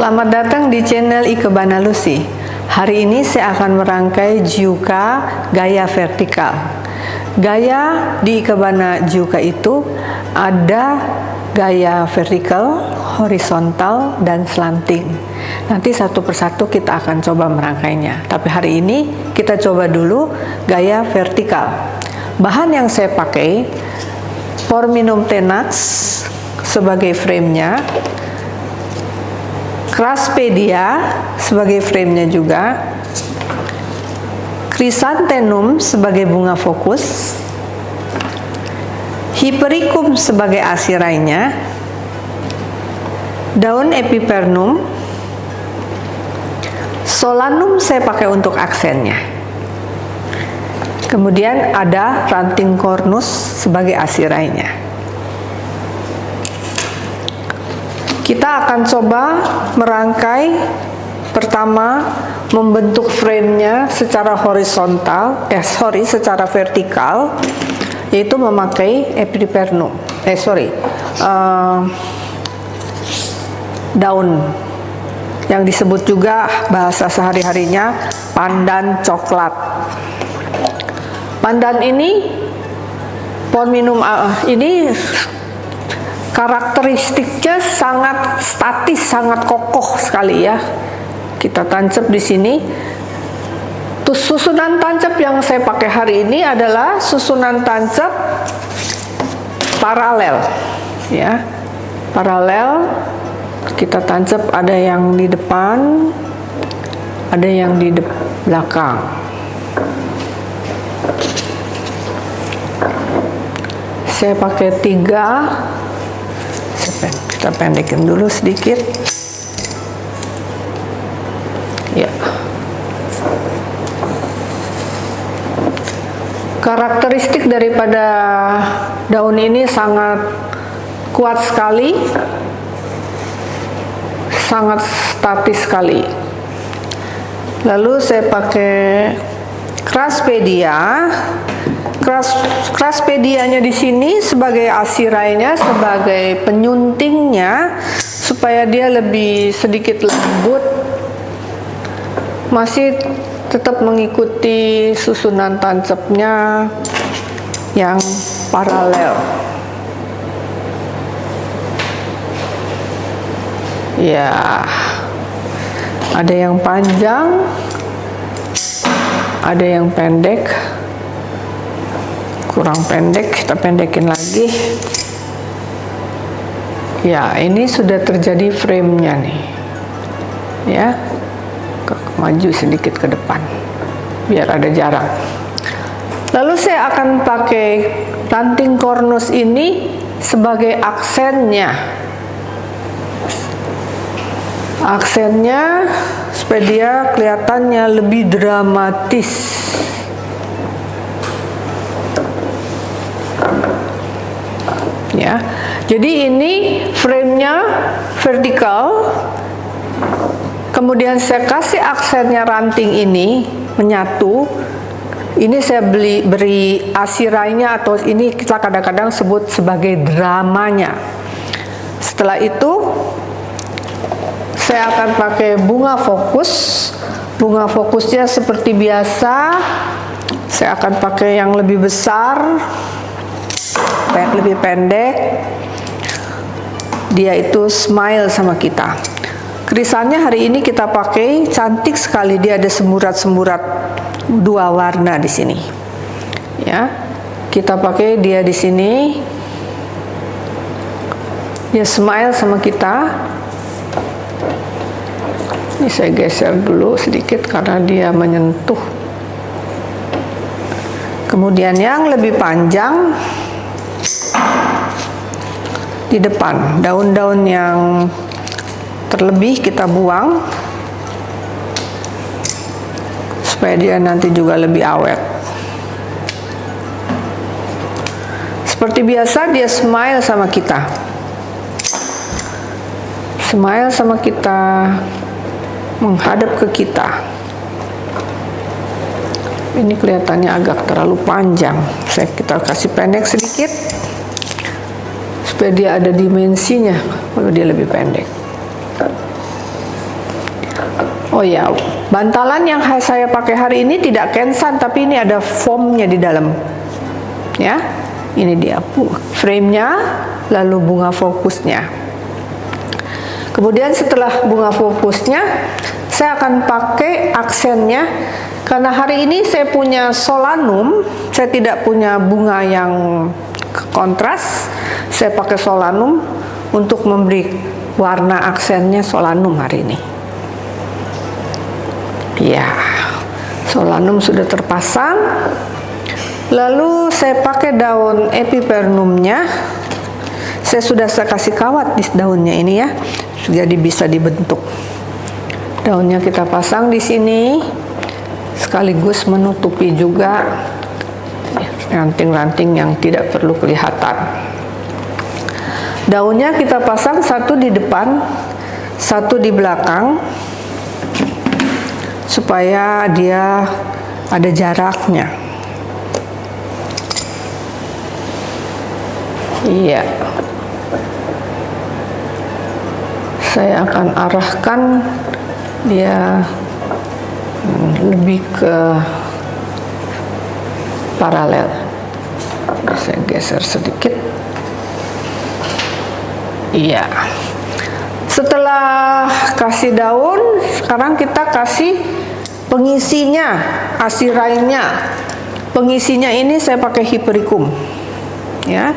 Selamat datang di channel Ikebana Lucy. Hari ini saya akan merangkai Jiuka gaya vertikal. Gaya di Ikebana Jiuka itu ada gaya vertikal, horizontal, dan slanting. Nanti satu persatu kita akan coba merangkainya. Tapi hari ini kita coba dulu gaya vertikal. Bahan yang saya pakai Porminum tenax sebagai framenya Craspedia sebagai framenya juga. Chrysanthemum sebagai bunga fokus. Hypericum sebagai asirainya daun epipernum. Solanum saya pakai untuk aksennya. Kemudian ada ranting cornus sebagai asirainya Kita akan coba merangkai pertama membentuk framenya secara horizontal, eh sorry, secara vertikal, yaitu memakai epipernum. Eh sorry, uh, daun yang disebut juga bahasa sehari-harinya pandan coklat. Pandan ini pohon minum uh, ini karakteristiknya sangat statis, sangat kokoh sekali ya. Kita tancap di sini. Terus susunan tancap yang saya pakai hari ini adalah susunan tancap paralel, ya, paralel. Kita tancap ada yang di depan, ada yang di de belakang. Saya pakai tiga kita pendekin dulu sedikit. Ya. Karakteristik daripada daun ini sangat kuat sekali. Sangat statis sekali. Lalu saya pakai Craspedia Kras, kraspedianya di sini sebagai asirainya, sebagai penyuntingnya supaya dia lebih sedikit lembut. Masih tetap mengikuti susunan tancapnya yang paralel. Ya, ada yang panjang, ada yang pendek kurang pendek kita pendekin lagi. Ya ini sudah terjadi framenya nih. Ya maju sedikit ke depan biar ada jarak. Lalu saya akan pakai ranting kornus ini sebagai aksennya. Aksennya supaya dia kelihatannya lebih dramatis ya. Jadi ini framenya vertikal, kemudian saya kasih aksennya ranting ini menyatu. Ini saya beli beri asirainya atau ini kita kadang-kadang sebut sebagai dramanya. Setelah itu saya akan pakai bunga fokus. Bunga fokusnya seperti biasa. Saya akan pakai yang lebih besar lebih pendek. Dia itu smile sama kita. Krisannya hari ini kita pakai cantik sekali. Dia ada semburat-semburat dua warna di sini. Ya kita pakai dia di sini. Dia smile sama kita. Ini saya geser dulu sedikit karena dia menyentuh. Kemudian yang lebih panjang di depan. Daun-daun yang terlebih kita buang. Supaya dia nanti juga lebih awet. Seperti biasa dia smile sama kita. Smile sama kita. Menghadap ke kita. Ini kelihatannya agak terlalu panjang. Saya kita kasih pendek sedikit supaya dia ada dimensinya kalau dia lebih pendek Oh ya, bantalan yang saya pakai hari ini tidak kensan, tapi ini ada foamnya di dalam. Ya, ini dia frame-nya, lalu bunga fokusnya. Kemudian setelah bunga fokusnya, saya akan pakai aksennya karena hari ini saya punya solanum, saya tidak punya bunga yang kontras, saya pakai solanum untuk memberi warna aksennya solanum hari ini. Ya, solanum sudah terpasang. Lalu saya pakai daun epipernumnya. Saya sudah saya kasih kawat di daunnya ini ya, jadi bisa dibentuk. Daunnya kita pasang di sini, sekaligus menutupi juga ranting-ranting yang tidak perlu kelihatan. Daunnya kita pasang satu di depan, satu di belakang supaya dia ada jaraknya. Iya. Saya akan arahkan dia lebih ke paralel saya geser sedikit iya setelah kasih daun sekarang kita kasih Pengisinya, asirainya. Pengisinya ini saya pakai hiperikum. Ya.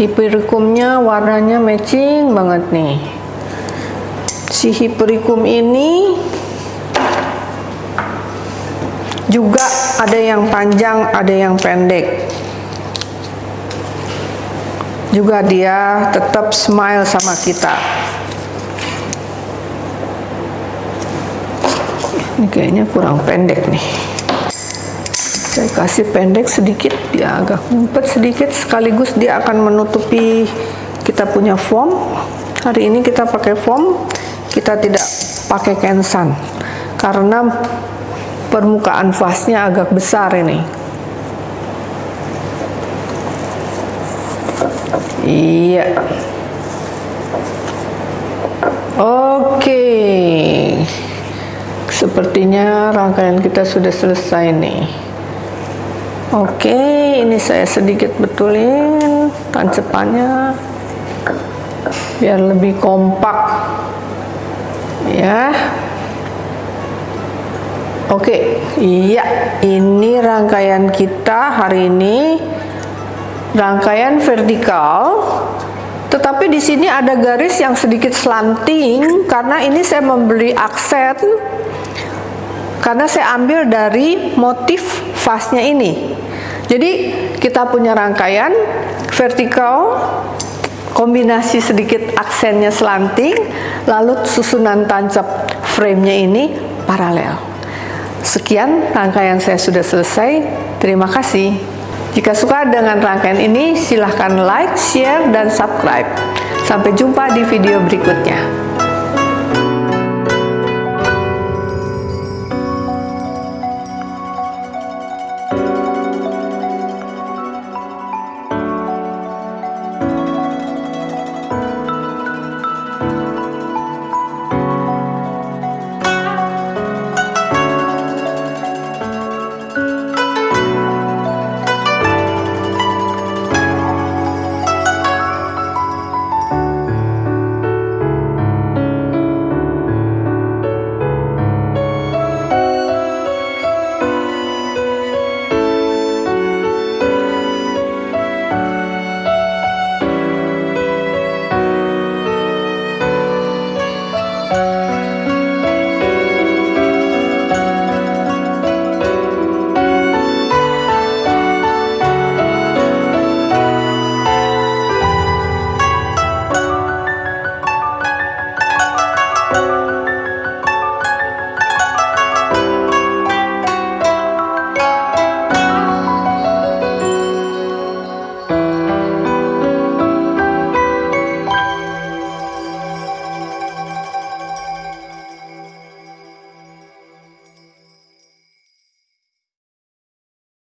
Hiperikumnya warnanya matching banget nih. Si hiperikum ini juga ada yang panjang, ada yang pendek. Juga dia tetap smile sama kita. ini kayaknya kurang pendek nih. Saya kasih pendek sedikit dia agak ngumpet sedikit. Sekaligus dia akan menutupi kita punya foam hari ini kita pakai foam kita tidak pakai kensan. Karena permukaan vasnya agak besar ini iya oke. Sepertinya rangkaian kita sudah selesai nih. Oke, ini saya sedikit betulin tancepannya biar lebih kompak. Ya. Oke, iya, ini rangkaian kita hari ini rangkaian vertikal tetapi di sini ada garis yang sedikit slanting karena ini saya memberi aksen karena saya ambil dari motif vasnya ini. Jadi kita punya rangkaian vertikal kombinasi sedikit aksennya slanting lalu susunan tancap framenya ini paralel. Sekian rangkaian saya sudah selesai. Terima kasih jika suka dengan rangkaian ini silahkan like, share, dan subscribe. Sampai jumpa di video berikutnya